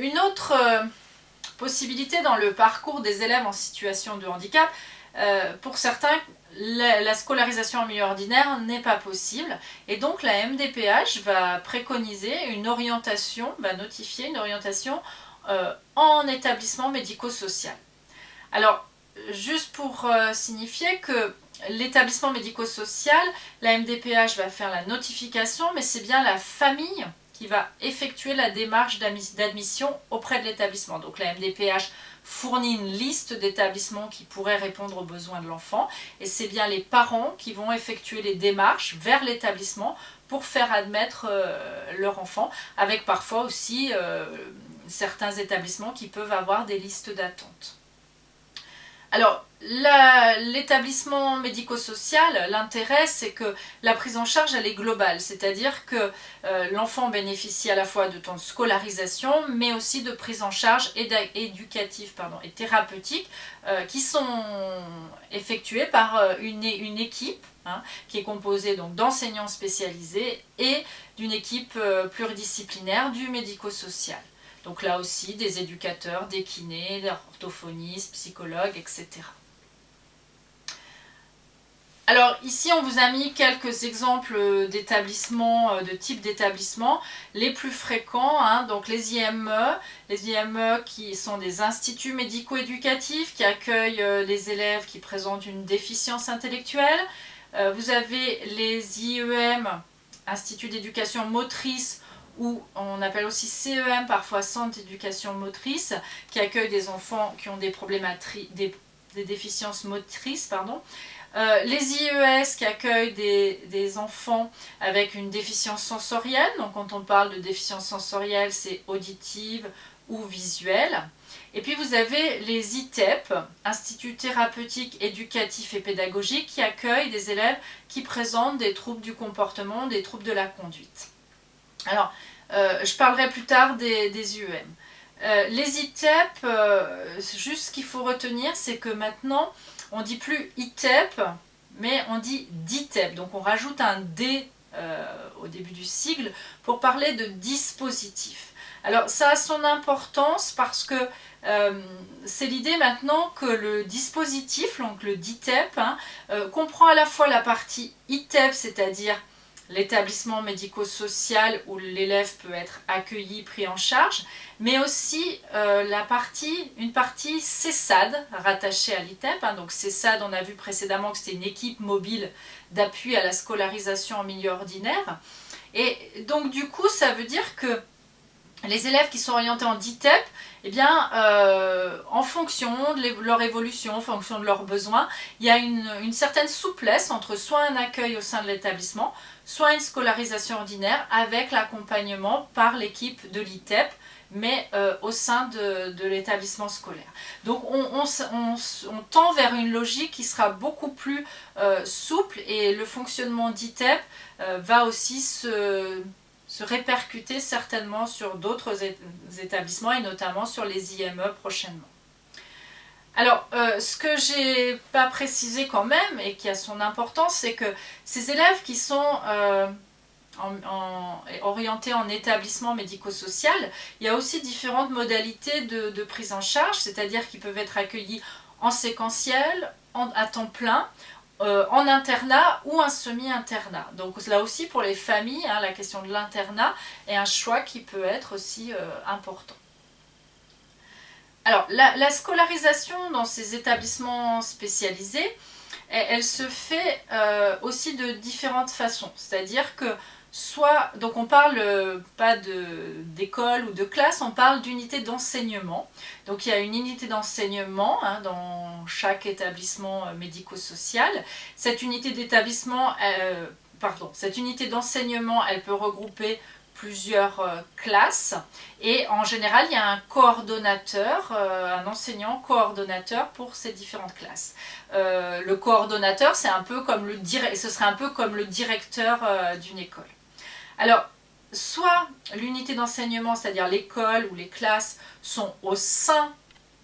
une autre euh, possibilité dans le parcours des élèves en situation de handicap, euh, pour certains, la, scolarisation en milieu ordinaire n'est pas possible et donc la MDPH va préconiser une orientation, va notifier une orientation euh, en établissement médico-social. Alors, juste pour signifier que l'établissement médico-social, la MDPH va faire la notification, mais c'est bien la famille qui va effectuer la démarche d'admission auprès de l'établissement. Donc la MDPH fournit une liste d'établissements qui pourraient répondre aux besoins de l'enfant et c'est bien les parents qui vont effectuer les démarches vers l'établissement pour faire admettre euh, leur enfant avec parfois aussi euh, certains établissements qui peuvent avoir des listes d'attente. Alors, l'établissement médico-social, l'intérêt c'est que la prise en charge elle est globale, c'est-à-dire que euh, l'enfant bénéficie à la fois de temps de scolarisation mais aussi de prise en charge éducative et thérapeutique euh, qui sont effectuées par euh, une, équipe hein, qui est composée d'enseignants spécialisés et d'une équipe pluridisciplinaire du médico-social. Donc là aussi, des éducateurs, des kinés, des orthophonistes, psychologues, etc. Alors ici on vous a mis quelques exemples d'établissements, euh, de types d'établissements, les plus fréquents, hein, donc les IME, les IME qui sont des instituts médico-éducatifs qui accueillent euh, les élèves qui présentent une déficience intellectuelle. Euh, vous avez les IEM, Instituts d'éducation motrice ou on appelle aussi CEM, parfois Centre d'éducation motrice, qui accueille des enfants qui ont des problématiques, des, déficiences motrices, pardon. Euh, les IES qui accueillent des, enfants avec une déficience sensorielle, donc quand on parle de déficience sensorielle, c'est auditive ou visuelle. Et puis vous avez les ITEP, Instituts thérapeutiques, éducatifs et pédagogiques, qui accueillent des élèves qui présentent des troubles du comportement, des troubles de la conduite. Alors, euh, je parlerai plus tard des, des UM. Euh, les ITEP, euh, juste ce qu'il faut retenir, c'est que maintenant, on dit plus ITEP, mais on dit DITEP. Donc on rajoute un D au début du sigle pour parler de dispositif. Alors ça a son importance parce que c'est l'idée maintenant que le dispositif, donc le DITEP, hein, comprend à la fois la partie ITEP, c'est-à-dire l'établissement médico-social où l'élève peut être accueilli, pris en charge, mais aussi euh, la partie, une partie CESAD rattachée à l'ITEP. Hein. donc CESAD, on a vu précédemment que c'était une équipe mobile d'appui à la scolarisation en milieu ordinaire. Et donc du coup, ça veut dire que les élèves qui sont orientés en DITEP, eh bien, euh, en fonction de leur évolution, en fonction de leurs besoins, il y a une, certaine souplesse entre soit un accueil au sein de l'établissement, soit une scolarisation ordinaire avec l'accompagnement par l'équipe de l'ITEP, mais euh, au sein de, l'établissement scolaire. Donc on, tend vers une logique qui sera beaucoup plus euh, souple et le fonctionnement d'ITEP va aussi se répercuter certainement sur d'autres établissements et notamment sur les IME prochainement. Alors, euh, ce que j'ai pas précisé quand même et qui a son importance, c'est que ces élèves qui sont euh, orientés en établissement médico-social, il y a aussi différentes modalités de, prise en charge, c'est-à-dire qu'ils peuvent être accueillis en séquentiel, à temps plein, euh, en internat ou un semi-internat. Donc là aussi pour les familles, hein, la question de l'internat est un choix qui peut être aussi important. Alors la, scolarisation dans ces établissements spécialisés, elle, se fait euh, aussi de différentes façons. C'est-à-dire que soit, donc on parle euh, pas d'école ou de classe, on parle d'unité d'enseignement. Donc il y a une unité d'enseignement hein, dans chaque établissement euh, médico-social. Cette unité d'établissement, pardon, cette unité d'enseignement, elle peut regrouper plusieurs classes et en général il y a un coordonnateur, un enseignant coordonnateur pour ces différentes classes. le coordonnateur c'est un peu comme le ce serait un peu comme le directeur d'une école. Alors, soit l'unité d'enseignement, c'est-à-dire l'école ou les classes, sont au sein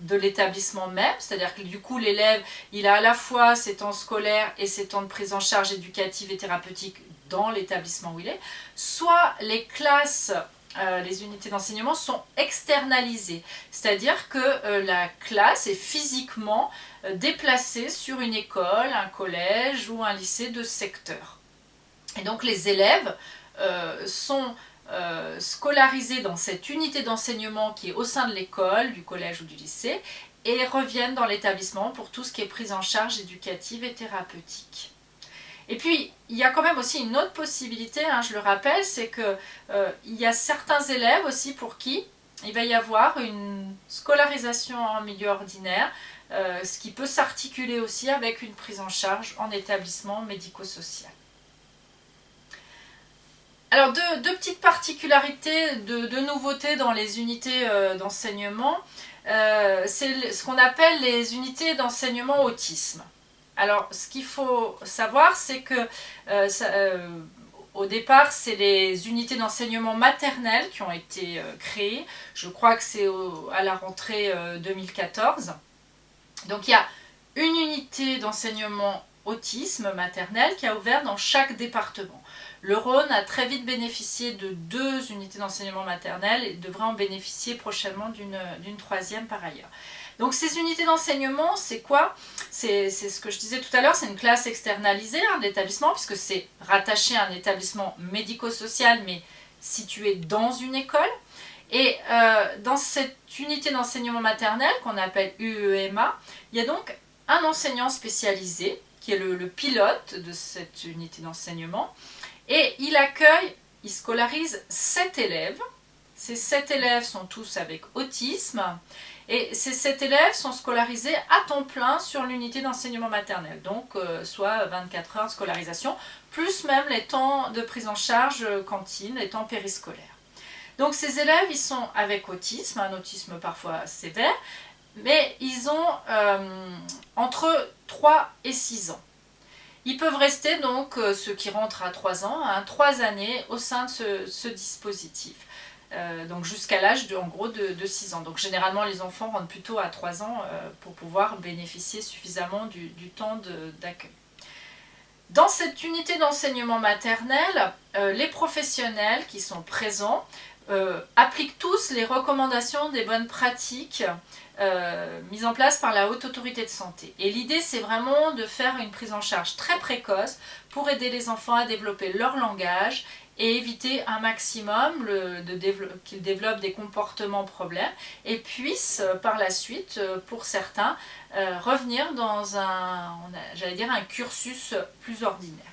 de l'établissement même, c'est-à-dire que du coup l'élève, il a à la fois ses temps scolaires et ses temps de prise en charge éducative et thérapeutique dans l'établissement où il est, soit les classes euh, les unités d'enseignement sont externalisées, c'est-à-dire que euh, la classe est physiquement euh, déplacée sur une école, un collège ou un lycée de secteur. Et donc les élèves sont scolarisés dans cette unité d'enseignement qui est au sein de l'école, du collège ou du lycée, et reviennent dans l'établissement pour tout ce qui est prise en charge éducative et thérapeutique. Et puis, il y a quand même aussi une autre possibilité, hein, je le rappelle, c'est qu'il euh, y a certains élèves aussi pour qui il va y avoir une scolarisation en milieu ordinaire, euh, ce qui peut s'articuler aussi avec une prise en charge en établissement médico-social. Alors, deux, petites particularités de, nouveautés dans les unités euh, d'enseignement. c'est ce qu'on appelle les unités d'enseignement autisme. Alors, ce qu'il faut savoir, c'est que euh, euh, au départ, c'est les unités d'enseignement maternel qui ont été euh, créées. Je crois que c'est à la rentrée 2014. Donc, il y a une unité d'enseignement autisme maternel qui a ouvert dans chaque département. Le Rhône a très vite bénéficié de deux unités d'enseignement maternel et devrait en bénéficier prochainement d'une troisième par ailleurs. Donc ces unités d'enseignement, c'est quoi? C'est ce que je disais tout à l'heure, c'est une classe externalisée hein, de l'établissement, puisque c'est rattaché à un établissement médico-social, mais situé dans une école. Et euh, dans cette unité d'enseignement maternel, qu'on appelle UEMA, il y a donc un enseignant spécialisé, qui est le, le pilote de cette unité d'enseignement, et il accueille, il scolarise sept élèves. Ces sept élèves sont tous avec autisme, et ces sept élèves sont scolarisés à temps plein sur l'unité d'enseignement maternel, donc euh, soit 24 heures de scolarisation, plus même les temps de prise en charge euh, cantine, les temps périscolaires. Donc ces élèves, ils sont avec autisme, un autisme parfois sévère, mais ils ont euh, entre 3 et 6 ans. Ils peuvent rester donc, ceux qui rentrent à 3 ans, 3 hein, années au sein de ce dispositif. Euh, donc jusqu'à l'âge de, en de, 6 ans. Donc généralement les enfants rentrent plutôt à 3 ans euh, pour pouvoir bénéficier suffisamment du, temps d'accueil. Dans cette unité d'enseignement maternel, euh, les professionnels qui sont présents appliquent tous les recommandations des bonnes pratiques mises en place par la Haute Autorité de Santé. Et l'idée, c'est vraiment de faire une prise en charge très précoce pour aider les enfants à développer leur langage et éviter un maximum qu'ils développent des comportements problèmes et puissent euh, par la suite, euh, pour certains, euh, revenir dans un, j'allais dire, un cursus plus ordinaire.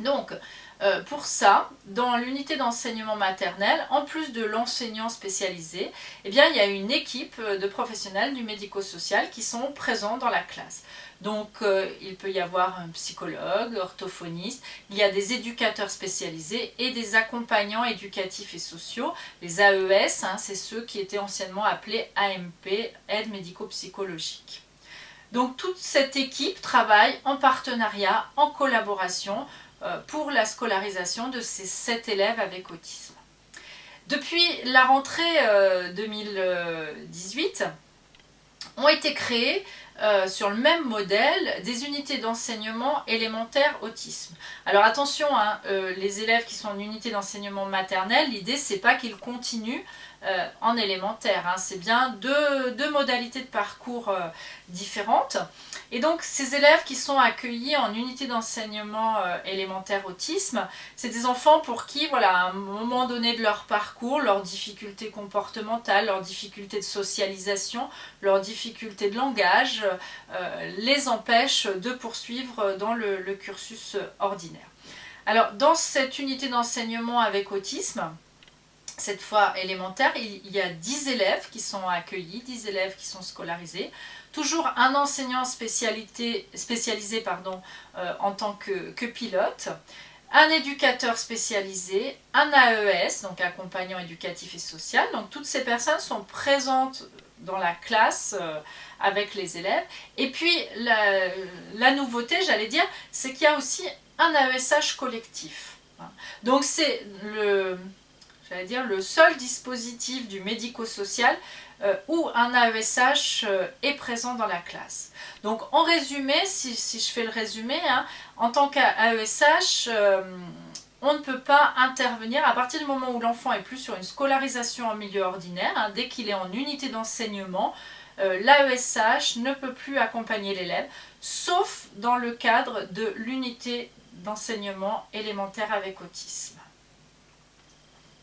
Donc, pour ça, dans l'unité d'enseignement maternel, en plus de l'enseignant spécialisé, eh bien, il y a une équipe de professionnels du médico-social qui sont présents dans la classe. Donc euh, il peut y avoir un psychologue, orthophoniste, il y a des éducateurs spécialisés et des accompagnants éducatifs et sociaux, les AES, hein, c'est ceux qui étaient anciennement appelés AMP, aide médico-psychologique. Donc toute cette équipe travaille en partenariat, en collaboration euh, pour la scolarisation de ces sept élèves avec autisme. Depuis la rentrée 2018, euh, ont été créés euh, sur le même modèle des unités d'enseignement élémentaire autisme. Alors attention, hein, euh, les élèves qui sont en unité d'enseignement maternel, l'idée c'est pas qu'ils continuent euh, en élémentaire, hein. c'est bien deux, modalités de parcours différentes. Et donc ces élèves qui sont accueillis en unité d'enseignement euh, élémentaire autisme, c'est des enfants pour qui, voilà, à un moment donné de leur parcours, leurs difficultés comportementales, leurs difficultés de socialisation, leurs difficultés de langage, euh, les empêchent de poursuivre dans le cursus ordinaire. Alors dans cette unité d'enseignement avec autisme, cette fois élémentaire, il y a 10 élèves qui sont accueillis, 10 élèves qui sont scolarisés. Toujours un enseignant spécialisé pardon, euh, en tant que, pilote, un éducateur spécialisé, un AES, donc accompagnant éducatif et social. Donc toutes ces personnes sont présentes dans la classe euh, avec les élèves. Et puis la, la nouveauté, j'allais dire, c'est qu'il y a aussi un AESH collectif. Donc c'est le, dire, le seul dispositif du médico-social euh, où un AESH euh, est présent dans la classe. Donc en résumé, si, je fais le résumé, hein, en tant qu'AESH, euh, on ne peut pas intervenir à partir du moment où l'enfant est plus sur une scolarisation en milieu ordinaire, hein, dès qu'il est en unité d'enseignement, l'AESH ne peut plus accompagner l'élève, sauf dans le cadre de l'unité d'enseignement élémentaire avec autisme.